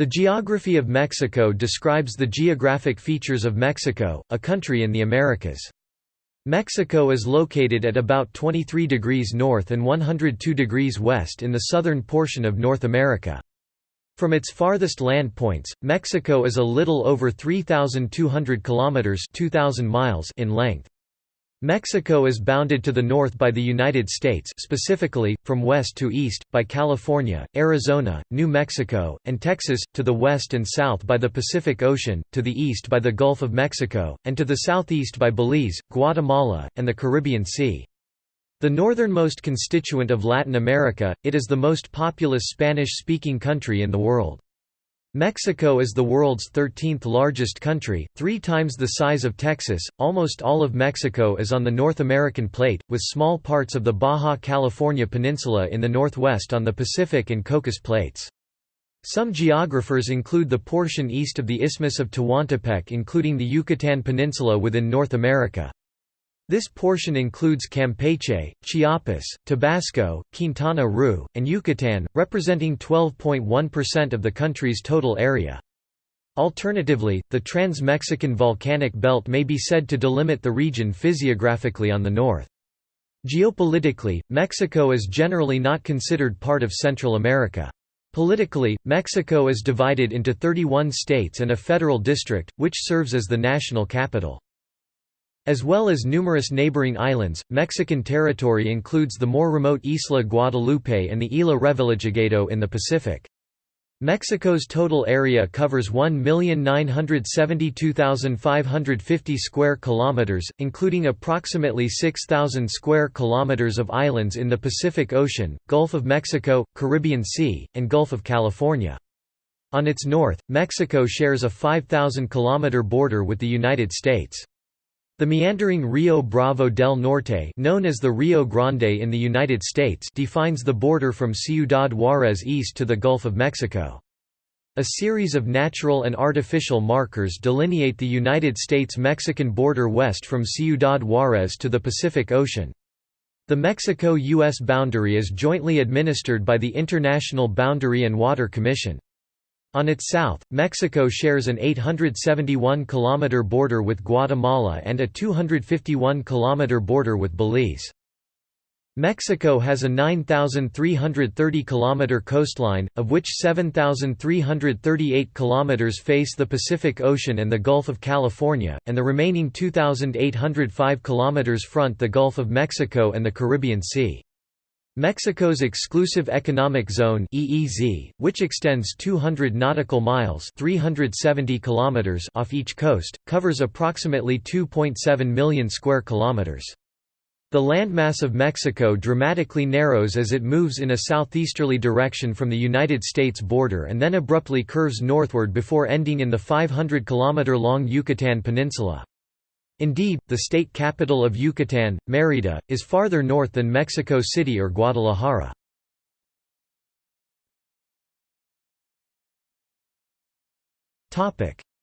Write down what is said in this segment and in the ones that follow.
The geography of Mexico describes the geographic features of Mexico, a country in the Americas. Mexico is located at about 23 degrees north and 102 degrees west in the southern portion of North America. From its farthest land points, Mexico is a little over 3,200 kilometers (2,000 miles) in length. Mexico is bounded to the north by the United States specifically, from west to east, by California, Arizona, New Mexico, and Texas, to the west and south by the Pacific Ocean, to the east by the Gulf of Mexico, and to the southeast by Belize, Guatemala, and the Caribbean Sea. The northernmost constituent of Latin America, it is the most populous Spanish-speaking country in the world. Mexico is the world's 13th largest country, three times the size of Texas. Almost all of Mexico is on the North American plate, with small parts of the Baja California Peninsula in the northwest on the Pacific and Cocos plates. Some geographers include the portion east of the Isthmus of Tehuantepec including the Yucatan Peninsula within North America. This portion includes Campeche, Chiapas, Tabasco, Quintana Roo, and Yucatan, representing 12.1% of the country's total area. Alternatively, the Trans-Mexican Volcanic Belt may be said to delimit the region physiographically on the north. Geopolitically, Mexico is generally not considered part of Central America. Politically, Mexico is divided into 31 states and a federal district, which serves as the national capital. As well as numerous neighboring islands, Mexican territory includes the more remote Isla Guadalupe and the Isla Revillagigedo in the Pacific. Mexico's total area covers 1,972,550 square kilometers, including approximately 6,000 square kilometers of islands in the Pacific Ocean, Gulf of Mexico, Caribbean Sea, and Gulf of California. On its north, Mexico shares a 5,000-kilometer border with the United States. The meandering Rio Bravo del Norte known as the Rio Grande in the United States defines the border from Ciudad Juárez east to the Gulf of Mexico. A series of natural and artificial markers delineate the United States-Mexican border west from Ciudad Juárez to the Pacific Ocean. The Mexico-U.S. boundary is jointly administered by the International Boundary and Water Commission. On its south, Mexico shares an 871-kilometer border with Guatemala and a 251-kilometer border with Belize. Mexico has a 9,330-kilometer coastline, of which 7,338 kilometers face the Pacific Ocean and the Gulf of California, and the remaining 2,805 kilometers front the Gulf of Mexico and the Caribbean Sea. Mexico's exclusive economic zone (EEZ), which extends 200 nautical miles (370 kilometers) off each coast, covers approximately 2.7 million square kilometers. The landmass of Mexico dramatically narrows as it moves in a southeasterly direction from the United States border and then abruptly curves northward before ending in the 500 kilometer long Yucatan Peninsula. Indeed, the state capital of Yucatan, Mérida, is farther north than Mexico City or Guadalajara.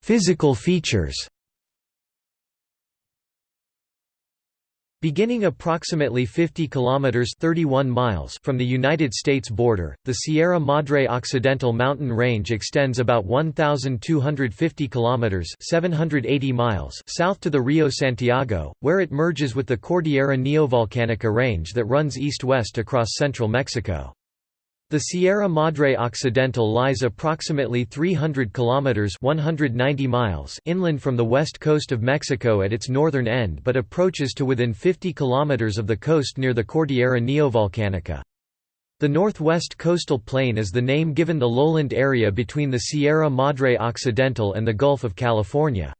Physical features Beginning approximately 50 kilometers (31 miles) from the United States border, the Sierra Madre Occidental mountain range extends about 1250 kilometers (780 miles) south to the Rio Santiago, where it merges with the Cordillera Neovolcanica range that runs east-west across central Mexico. The Sierra Madre Occidental lies approximately 300 kilometers (190 miles) inland from the west coast of Mexico at its northern end but approaches to within 50 kilometers of the coast near the Cordillera Neovolcanica. The northwest coastal plain is the name given the lowland area between the Sierra Madre Occidental and the Gulf of California.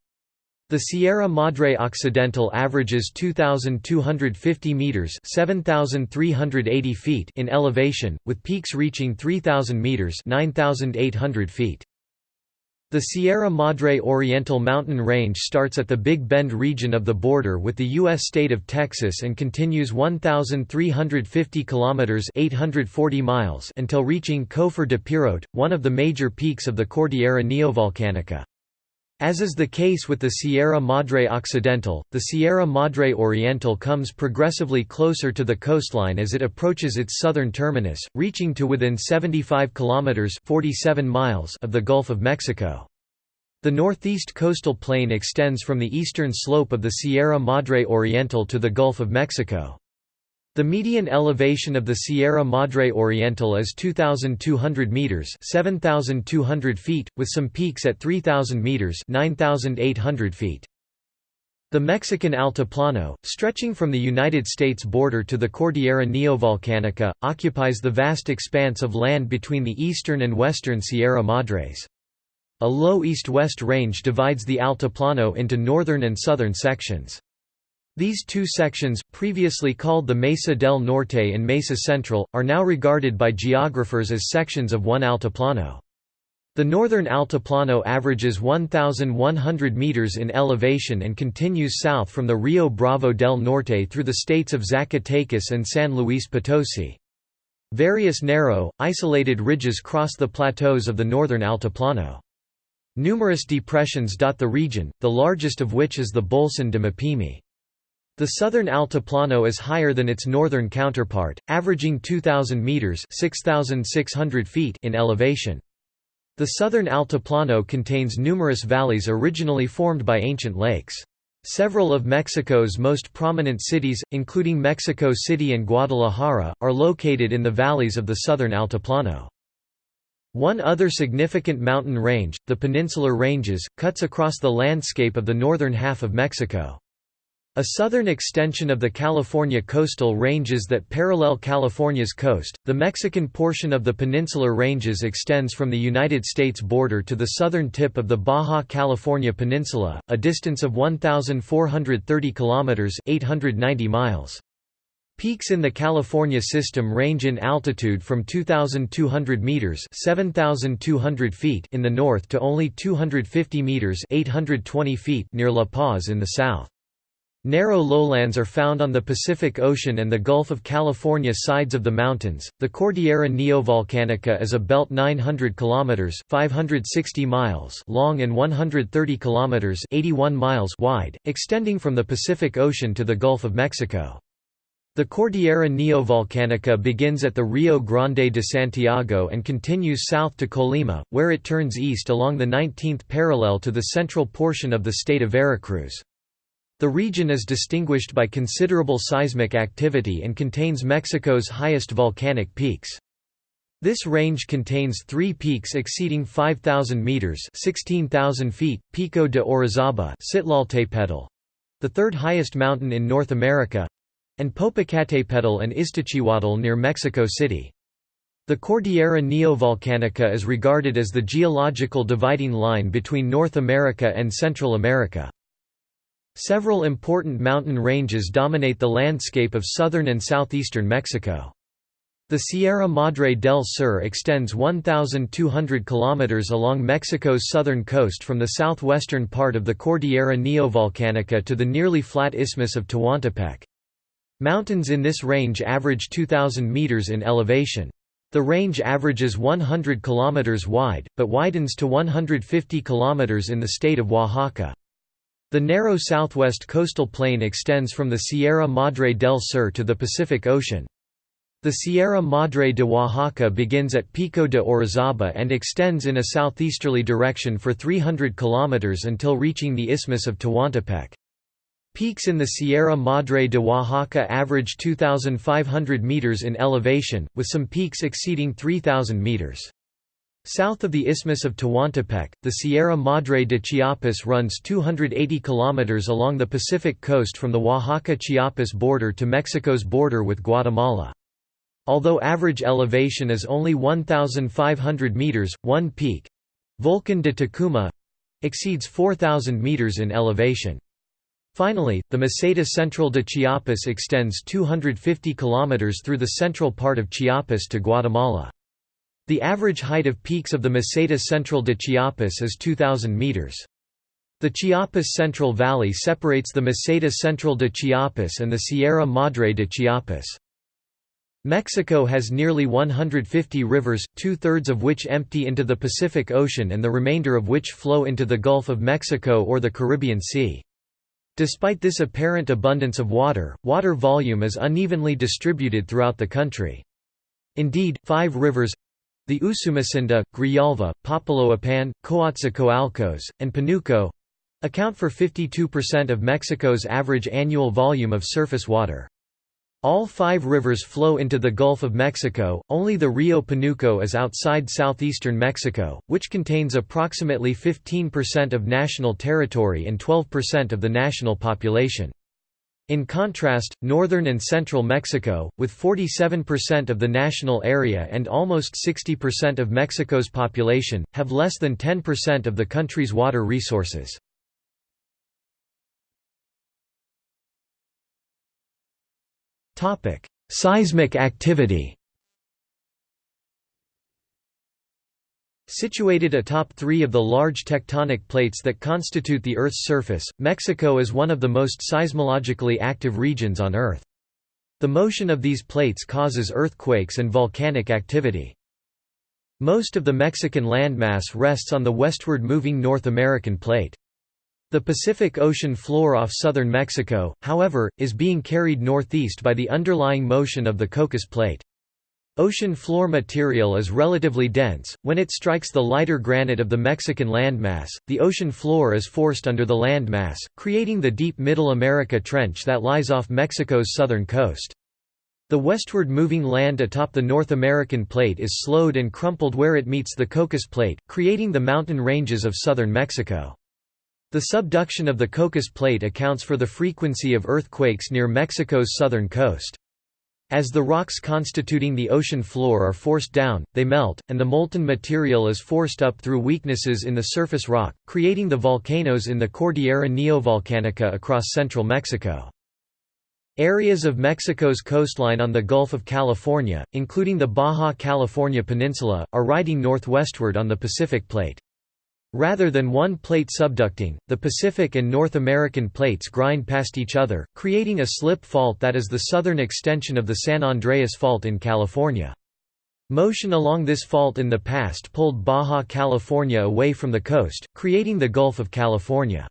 The Sierra Madre Occidental averages 2,250 meters (7,380 feet) in elevation, with peaks reaching 3,000 meters (9,800 feet). The Sierra Madre Oriental mountain range starts at the Big Bend region of the border with the U.S. state of Texas and continues 1,350 kilometers (840 miles) until reaching Cofre de Perote, one of the major peaks of the Cordillera Neovolcanica. As is the case with the Sierra Madre Occidental, the Sierra Madre Oriental comes progressively closer to the coastline as it approaches its southern terminus, reaching to within 75 kilometers (47 miles) of the Gulf of Mexico. The northeast coastal plain extends from the eastern slope of the Sierra Madre Oriental to the Gulf of Mexico. The median elevation of the Sierra Madre Oriental is 2,200 meters (7,200 feet), with some peaks at 3,000 meters (9,800 feet). The Mexican Altiplano, stretching from the United States border to the Cordillera Neovolcanica, occupies the vast expanse of land between the eastern and western Sierra Madres. A low east-west range divides the Altiplano into northern and southern sections. These two sections, previously called the Mesa del Norte and Mesa Central, are now regarded by geographers as sections of one altiplano. The northern altiplano averages 1,100 meters in elevation and continues south from the Rio Bravo del Norte through the states of Zacatecas and San Luis Potosi. Various narrow, isolated ridges cross the plateaus of the northern altiplano. Numerous depressions dot the region, the largest of which is the Bolson de Mapimi. The southern Altiplano is higher than its northern counterpart, averaging 2,000 metres (6,600 feet in elevation. The southern Altiplano contains numerous valleys originally formed by ancient lakes. Several of Mexico's most prominent cities, including Mexico City and Guadalajara, are located in the valleys of the southern Altiplano. One other significant mountain range, the Peninsular Ranges, cuts across the landscape of the northern half of Mexico. A southern extension of the California coastal ranges that parallel California's coast, the Mexican portion of the Peninsular Ranges extends from the United States border to the southern tip of the Baja California Peninsula, a distance of 1,430 kilometers (890 miles). Peaks in the California system range in altitude from 2,200 meters (7,200 feet) in the north to only 250 meters (820 feet) near La Paz in the south. Narrow lowlands are found on the Pacific Ocean and the Gulf of California sides of the mountains. The Cordillera Neovolcanica is a belt 900 kilometers (560 miles) long and 130 kilometers (81 miles) wide, extending from the Pacific Ocean to the Gulf of Mexico. The Cordillera Neovolcanica begins at the Rio Grande de Santiago and continues south to Colima, where it turns east along the 19th parallel to the central portion of the state of Veracruz. The region is distinguished by considerable seismic activity and contains Mexico's highest volcanic peaks. This range contains three peaks exceeding 5,000 meters (16,000 feet: Pico de Orizaba, Citlaltépetl, the third highest mountain in North America, and Popocatépetl and Iztaccíhuatl near Mexico City. The Cordillera Neovolcanica is regarded as the geological dividing line between North America and Central America. Several important mountain ranges dominate the landscape of southern and southeastern Mexico. The Sierra Madre del Sur extends 1,200 km along Mexico's southern coast from the southwestern part of the Cordillera Neovolcanica to the nearly flat isthmus of Tehuantepec. Mountains in this range average 2,000 meters in elevation. The range averages 100 km wide, but widens to 150 km in the state of Oaxaca. The narrow southwest coastal plain extends from the Sierra Madre del Sur to the Pacific Ocean. The Sierra Madre de Oaxaca begins at Pico de Orizaba and extends in a southeasterly direction for 300 km until reaching the Isthmus of Tehuantepec. Peaks in the Sierra Madre de Oaxaca average 2,500 meters in elevation, with some peaks exceeding 3,000 meters. South of the Isthmus of Tehuantepec, the Sierra Madre de Chiapas runs 280 km along the Pacific coast from the Oaxaca-Chiapas border to Mexico's border with Guatemala. Although average elevation is only 1,500 meters, one peak—Volcan de Tacana—exceeds 4,000 meters in elevation. Finally, the Meseta Central de Chiapas extends 250 km through the central part of Chiapas to Guatemala. The average height of peaks of the Meseta Central de Chiapas is 2,000 meters. The Chiapas Central Valley separates the Meseta Central de Chiapas and the Sierra Madre de Chiapas. Mexico has nearly 150 rivers, two-thirds of which empty into the Pacific Ocean and the remainder of which flow into the Gulf of Mexico or the Caribbean Sea. Despite this apparent abundance of water, water volume is unevenly distributed throughout the country. Indeed, five rivers—the Usumacinta, Grijalva, Papaloapan, Coatzacoalcos, and Panuco—account for 52% of Mexico's average annual volume of surface water. All five rivers flow into the Gulf of Mexico, only the Rio Panuco is outside southeastern Mexico, which contains approximately 15% of national territory and 12% of the national population. In contrast, northern and central Mexico, with 47% of the national area and almost 60% of Mexico's population, have less than 10% of the country's water resources. Seismic activity. Situated atop three of the large tectonic plates that constitute the Earth's surface, Mexico is one of the most seismologically active regions on Earth. The motion of these plates causes earthquakes and volcanic activity. Most of the Mexican landmass rests on the westward moving North American plate. The Pacific Ocean floor off southern Mexico, however, is being carried northeast by the underlying motion of the Cocos Plate. Ocean floor material is relatively dense. When it strikes the lighter granite of the Mexican landmass, the ocean floor is forced under the landmass, creating the deep Middle America Trench that lies off Mexico's southern coast. The westward moving land atop the North American plate is slowed and crumpled where it meets the Cocos Plate, creating the mountain ranges of southern Mexico. The subduction of the Cocos Plate accounts for the frequency of earthquakes near Mexico's southern coast. As the rocks constituting the ocean floor are forced down, they melt, and the molten material is forced up through weaknesses in the surface rock, creating the volcanoes in the Cordillera Neovolcanica across central Mexico. Areas of Mexico's coastline on the Gulf of California, including the Baja California Peninsula, are riding northwestward on the Pacific Plate. Rather than one plate subducting, the Pacific and North American plates grind past each other, creating a slip fault that is the southern extension of the San Andreas Fault in California. Motion along this fault in the past pulled Baja California away from the coast, creating the Gulf of California.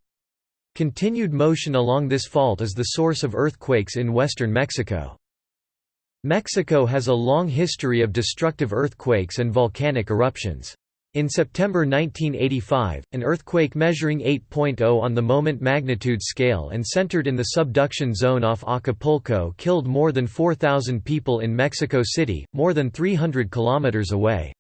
Continued motion along this fault is the source of earthquakes in western Mexico. Mexico has a long history of destructive earthquakes and volcanic eruptions. In September 1985, an earthquake measuring 8.0 on the moment magnitude scale and centered in the subduction zone off Acapulco killed more than 4,000 people in Mexico City, more than 300 kilometers away.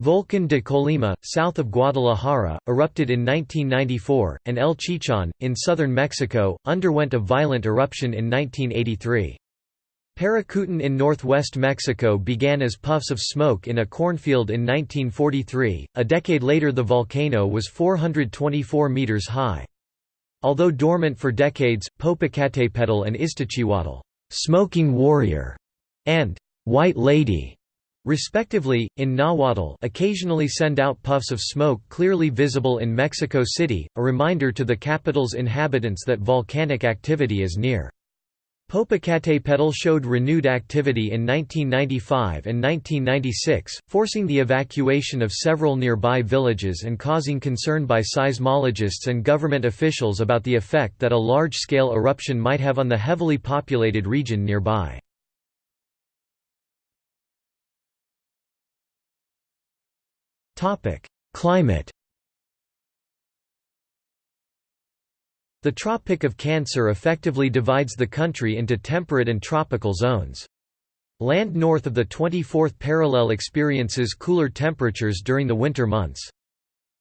Volcan de Colima, south of Guadalajara, erupted in 1994, and El Chichon, in southern Mexico, underwent a violent eruption in 1983. Paricutin in northwest Mexico began as puffs of smoke in a cornfield in 1943, a decade later the volcano was 424 meters high. Although dormant for decades, Popocatépetl and Iztaccíhuatl smoking warrior", and «white lady» respectively, in Nahuatl occasionally send out puffs of smoke clearly visible in Mexico City, a reminder to the capital's inhabitants that volcanic activity is near. Popocatépetl showed renewed activity in 1995 and 1996, forcing the evacuation of several nearby villages and causing concern by seismologists and government officials about the effect that a large-scale eruption might have on the heavily populated region nearby. Climate The Tropic of Cancer effectively divides the country into temperate and tropical zones. Land north of the 24th parallel experiences cooler temperatures during the winter months.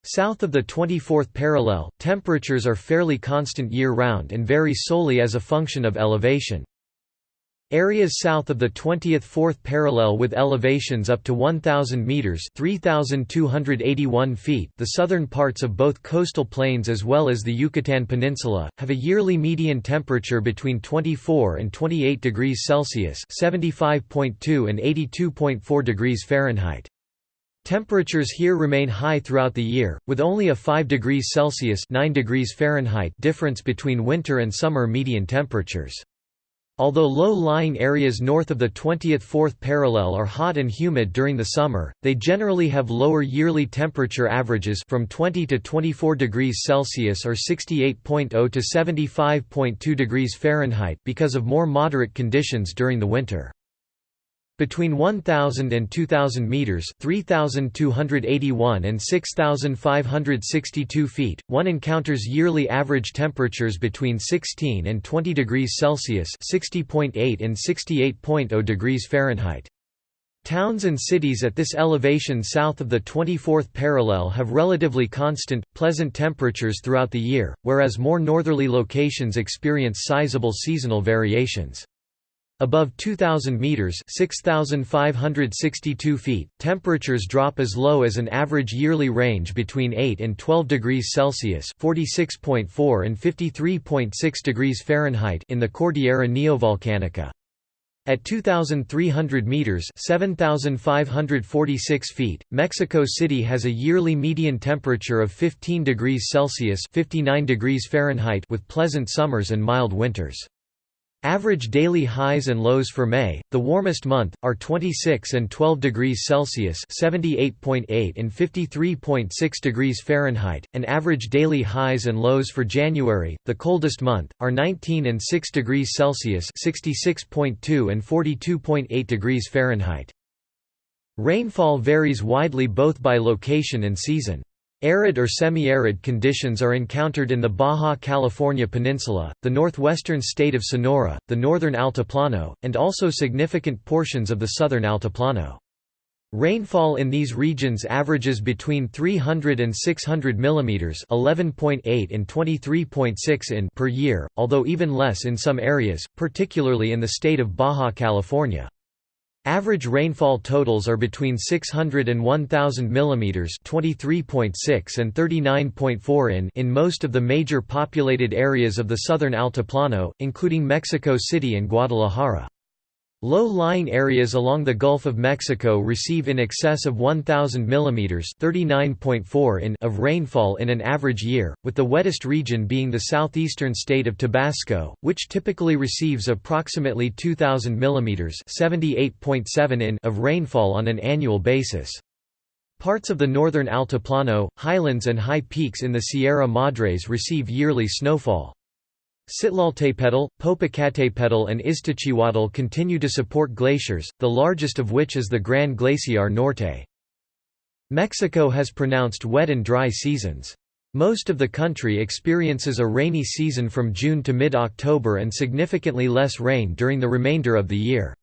South of the 24th parallel, temperatures are fairly constant year-round and vary solely as a function of elevation. Areas south of the 20th fourth parallel with elevations up to 1,000 metres 3,281 feet the southern parts of both coastal plains as well as the Yucatan Peninsula, have a yearly median temperature between 24 and 28 degrees Celsius 75.2 and 82.4 degrees Fahrenheit. Temperatures here remain high throughout the year, with only a 5 degrees Celsius 9 degrees Fahrenheit difference between winter and summer median temperatures. Although low-lying areas north of the 20th fourth parallel are hot and humid during the summer, they generally have lower yearly temperature averages from 20 to 24 degrees Celsius or 68.0 to 75.2 degrees Fahrenheit because of more moderate conditions during the winter. Between 1,000 and 2,000 meters (3,281 and 6,562 feet), one encounters yearly average temperatures between 16 and 20 degrees Celsius (60.8 and 68.0 degrees Fahrenheit). Towns and cities at this elevation south of the 24th parallel have relatively constant, pleasant temperatures throughout the year, whereas more northerly locations experience sizable seasonal variations. Above 2,000 meters (6,562 feet), temperatures drop as low as an average yearly range between 8 and 12 degrees Celsius (46.4 and 53.6 degrees Fahrenheit) in the Cordillera Neovolcanica. At 2,300 meters (7,546 feet), Mexico City has a yearly median temperature of 15 degrees Celsius (59 degrees Fahrenheit) with pleasant summers and mild winters. Average daily highs and lows for May, the warmest month, are 26 and 12 degrees Celsius (78.8 and 53.6 degrees Fahrenheit), and average daily highs and lows for January, the coldest month, are 19 and 6 degrees Celsius (66.2 and 42.8 degrees Fahrenheit). Rainfall varies widely both by location and season. Arid or semi-arid conditions are encountered in the Baja California Peninsula, the northwestern state of Sonora, the northern Altiplano, and also significant portions of the southern Altiplano. Rainfall in these regions averages between 300 and 600 mm 11.8 and 23.6 in per year, although even less in some areas, particularly in the state of Baja California. Average rainfall totals are between 600 and 1000 mm (23.6 and 39.4 in) in most of the major populated areas of the southern Altiplano, including Mexico City and Guadalajara. Low-lying areas along the Gulf of Mexico receive in excess of 1,000 mm (39.4 in) of rainfall in an average year, with the wettest region being the southeastern state of Tabasco, which typically receives approximately 2,000 mm (78.7 in) of rainfall on an annual basis. Parts of the northern Altiplano, highlands and high peaks in the Sierra Madres receive yearly snowfall. Citlaltépetl, Popocatépetl and Iztaccíhuatl continue to support glaciers, the largest of which is the Gran Glaciar Norte. Mexico has pronounced wet and dry seasons. Most of the country experiences a rainy season from June to mid-October and significantly less rain during the remainder of the year.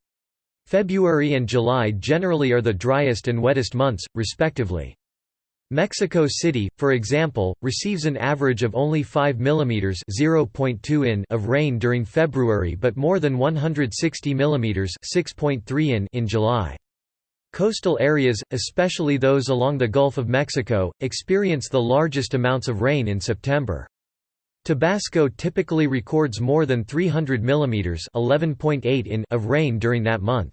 February and July generally are the driest and wettest months, respectively. Mexico City, for example, receives an average of only 5 mm (0.2 in) of rain during February but more than 160 mm (6.3 in) in July. Coastal areas, especially those along the Gulf of Mexico, experience the largest amounts of rain in September. Tabasco typically records more than 300 mm (11.8 in) of rain during that month.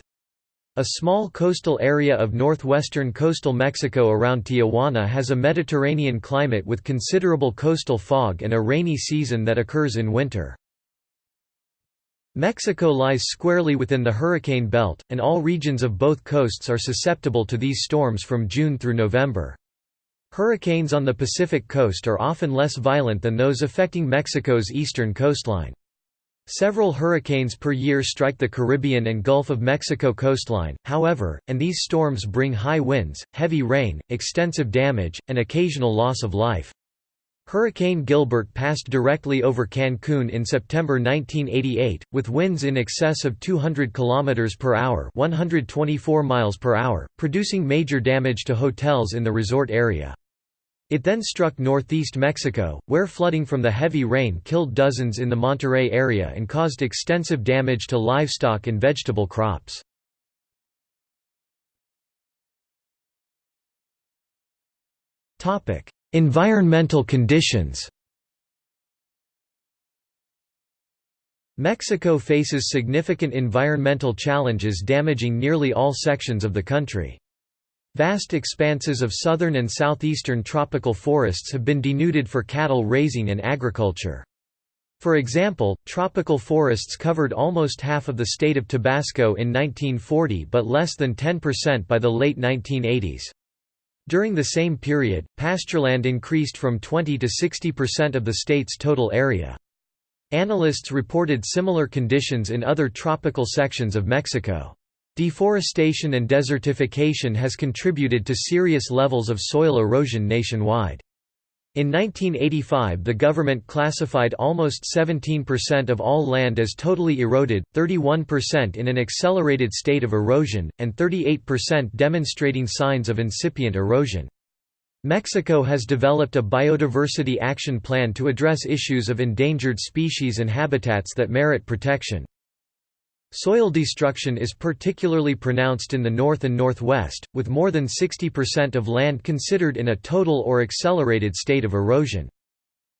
A small coastal area of northwestern coastal Mexico around Tijuana has a Mediterranean climate with considerable coastal fog and a rainy season that occurs in winter. Mexico lies squarely within the hurricane belt, and all regions of both coasts are susceptible to these storms from June through November. Hurricanes on the Pacific coast are often less violent than those affecting Mexico's eastern coastline. Several hurricanes per year strike the Caribbean and Gulf of Mexico coastline, however, and these storms bring high winds, heavy rain, extensive damage, and occasional loss of life. Hurricane Gilbert passed directly over Cancun in September 1988, with winds in excess of 200 km per hour, 124 miles per hour, producing major damage to hotels in the resort area. It then struck northeast Mexico, where flooding from the heavy rain killed dozens in the Monterrey area and caused extensive damage to livestock and vegetable crops. environmental conditions Mexico faces significant environmental challenges damaging nearly all sections of the country. Vast expanses of southern and southeastern tropical forests have been denuded for cattle raising and agriculture. For example, tropical forests covered almost half of the state of Tabasco in 1940 but less than 10% by the late 1980s. During the same period, pastureland increased from 20 to 60% of the state's total area. Analysts reported similar conditions in other tropical sections of Mexico. Deforestation and desertification has contributed to serious levels of soil erosion nationwide. In 1985 the government classified almost 17% of all land as totally eroded, 31% in an accelerated state of erosion, and 38% demonstrating signs of incipient erosion. Mexico has developed a biodiversity action plan to address issues of endangered species and habitats that merit protection. Soil destruction is particularly pronounced in the north and northwest, with more than 60% of land considered in a total or accelerated state of erosion.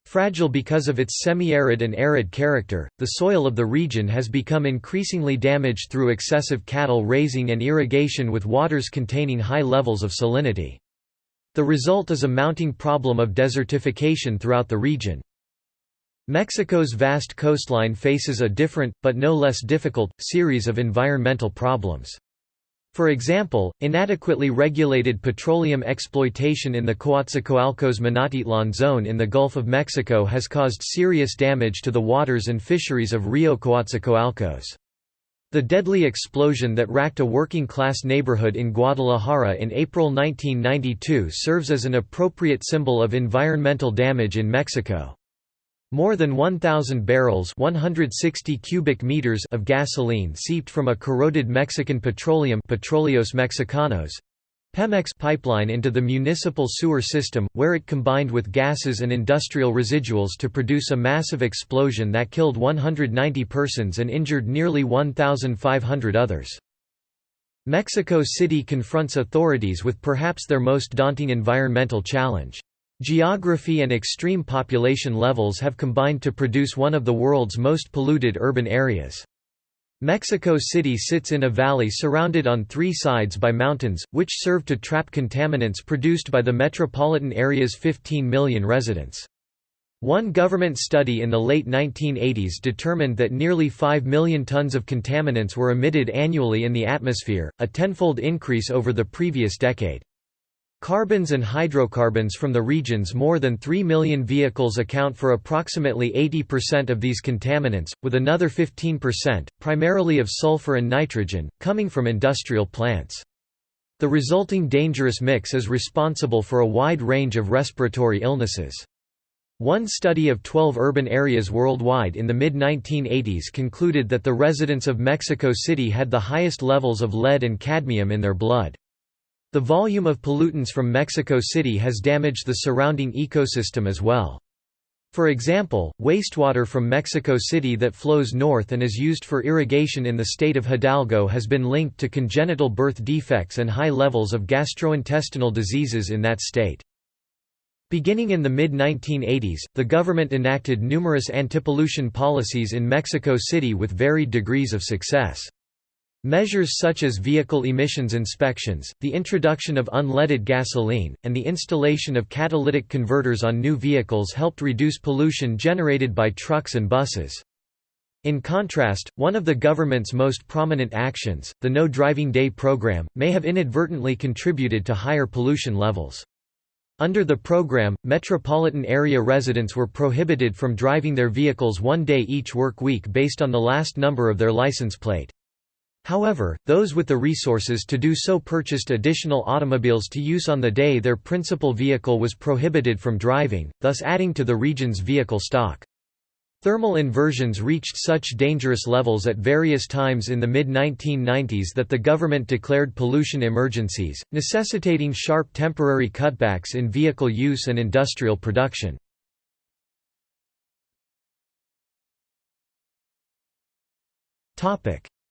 Fragile because of its semi-arid and arid character, the soil of the region has become increasingly damaged through excessive cattle raising and irrigation with waters containing high levels of salinity. The result is a mounting problem of desertification throughout the region. Mexico's vast coastline faces a different, but no less difficult, series of environmental problems. For example, inadequately regulated petroleum exploitation in the Coatzacoalcos Minatitlan zone in the Gulf of Mexico has caused serious damage to the waters and fisheries of Rio Coatzacoalcos. The deadly explosion that racked a working-class neighborhood in Guadalajara in April 1992 serves as an appropriate symbol of environmental damage in Mexico. More than 1,000 barrels 160 cubic meters of gasoline seeped from a corroded Mexican petroleum Petróleos Mexicanos Pemex pipeline into the municipal sewer system, where it combined with gases and industrial residuals to produce a massive explosion that killed 190 persons and injured nearly 1,500 others. Mexico City confronts authorities with perhaps their most daunting environmental challenge. Geography and extreme population levels have combined to produce one of the world's most polluted urban areas. Mexico City sits in a valley surrounded on three sides by mountains, which serve to trap contaminants produced by the metropolitan area's 15 million residents. One government study in the late 1980s determined that nearly 5 million tons of contaminants were emitted annually in the atmosphere, a tenfold increase over the previous decade. Carbons and hydrocarbons from the region's more than 3 million vehicles account for approximately 80% of these contaminants, with another 15%, primarily of sulfur and nitrogen, coming from industrial plants. The resulting dangerous mix is responsible for a wide range of respiratory illnesses. One study of 12 urban areas worldwide in the mid-1980s concluded that the residents of Mexico City had the highest levels of lead and cadmium in their blood. The volume of pollutants from Mexico City has damaged the surrounding ecosystem as well. For example, wastewater from Mexico City that flows north and is used for irrigation in the state of Hidalgo has been linked to congenital birth defects and high levels of gastrointestinal diseases in that state. Beginning in the mid-1980s, the government enacted numerous antipollution policies in Mexico City with varied degrees of success. Measures such as vehicle emissions inspections, the introduction of unleaded gasoline, and the installation of catalytic converters on new vehicles helped reduce pollution generated by trucks and buses. In contrast, one of the government's most prominent actions, the No Driving Day program, may have inadvertently contributed to higher pollution levels. Under the program, metropolitan area residents were prohibited from driving their vehicles one day each work week based on the last number of their license plate. However, those with the resources to do so purchased additional automobiles to use on the day their principal vehicle was prohibited from driving, thus adding to the region's vehicle stock. Thermal inversions reached such dangerous levels at various times in the mid-1990s that the government declared pollution emergencies, necessitating sharp temporary cutbacks in vehicle use and industrial production.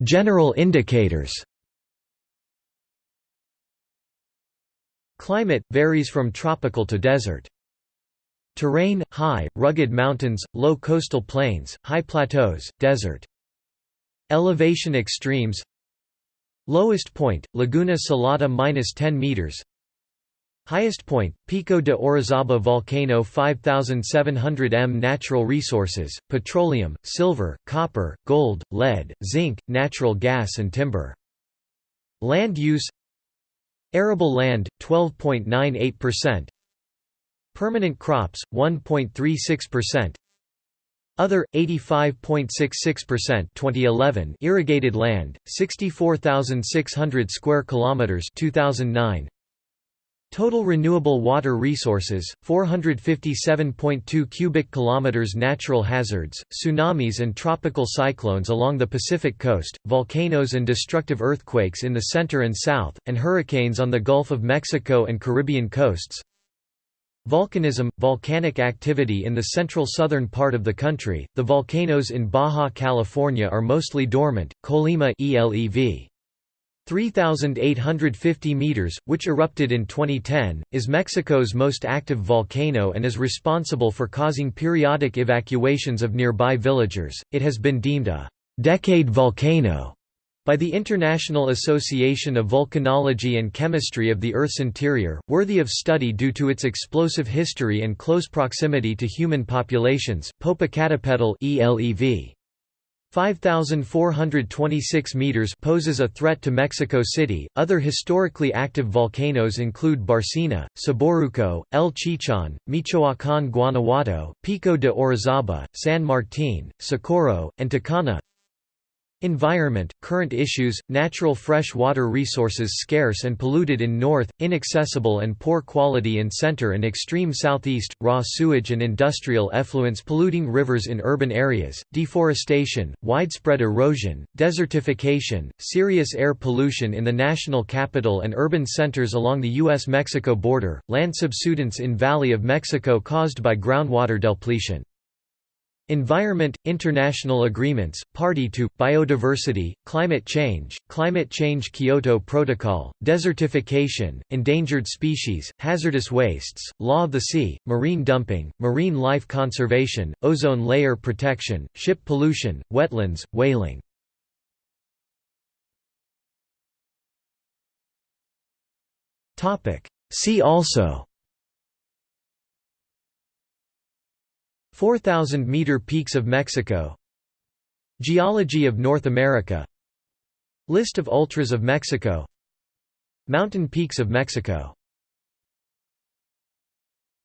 General indicators Climate – varies from tropical to desert. Terrain – high, rugged mountains, low coastal plains, high plateaus, desert. Elevation extremes Lowest point, Laguna Salada minus 10 meters. Highest point, Pico de Orizaba volcano 5700 m Natural resources, petroleum, silver, copper, gold, lead, zinc, natural gas and timber. Land use Arable land, 12.98% Permanent crops, 1.36% Other, 85.66% 2011 Irrigated land, 64,600 square kilometers. 2009 Total renewable water resources 457.2 cubic kilometers natural hazards tsunamis and tropical cyclones along the Pacific coast volcanoes and destructive earthquakes in the center and south and hurricanes on the Gulf of Mexico and Caribbean coasts Volcanism – volcanic activity in the central southern part of the country, the volcanoes in Baja California are mostly dormant, Colima ELEV. 3,850 meters, which erupted in 2010, is Mexico's most active volcano and is responsible for causing periodic evacuations of nearby villagers. It has been deemed a decade volcano by the International Association of Volcanology and Chemistry of the Earth's interior, worthy of study due to its explosive history and close proximity to human populations. Popocatépetl ELEV 5,426 meters poses a threat to Mexico City. Other historically active volcanoes include Bárcena, Ceboruco, El Chichon, Michoacán, Guanajuato, Pico de Orizaba, San Martín, Socorro, and Tacana. Environment, current issues, natural fresh water resources scarce and polluted in north, inaccessible and poor quality in center and extreme southeast, raw sewage and industrial effluents polluting rivers in urban areas, deforestation, widespread erosion, desertification, serious air pollution in the national capital and urban centers along the U.S.-Mexico border, land subsidence in Valley of Mexico caused by groundwater depletion. Environment – International agreements, party to, biodiversity, climate change, climate change Kyoto Protocol, desertification, endangered species, hazardous wastes, law of the sea, marine dumping, marine life conservation, ozone layer protection, ship pollution, wetlands, whaling. See also 4,000-meter peaks of Mexico. Geology of North America. List of ultras of Mexico. Mountain peaks of Mexico